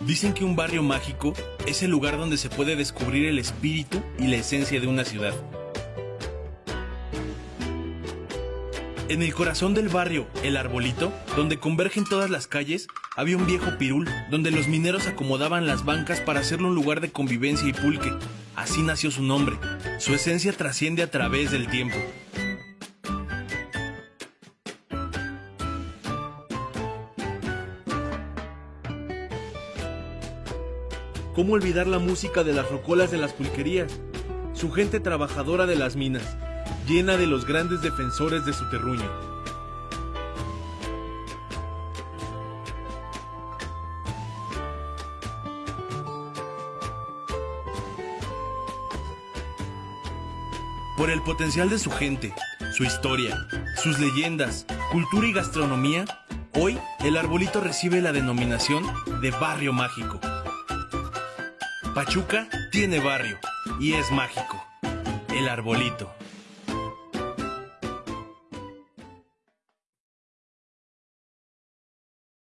Dicen que un barrio mágico es el lugar donde se puede descubrir el espíritu y la esencia de una ciudad. En el corazón del barrio, El Arbolito, donde convergen todas las calles, había un viejo pirul donde los mineros acomodaban las bancas para hacerlo un lugar de convivencia y pulque. Así nació su nombre. Su esencia trasciende a través del tiempo. ¿Cómo olvidar la música de las rocolas de las pulquerías? Su gente trabajadora de las minas, llena de los grandes defensores de su terruño. Por el potencial de su gente, su historia, sus leyendas, cultura y gastronomía, hoy el arbolito recibe la denominación de barrio mágico. Pachuca tiene barrio y es mágico. El arbolito.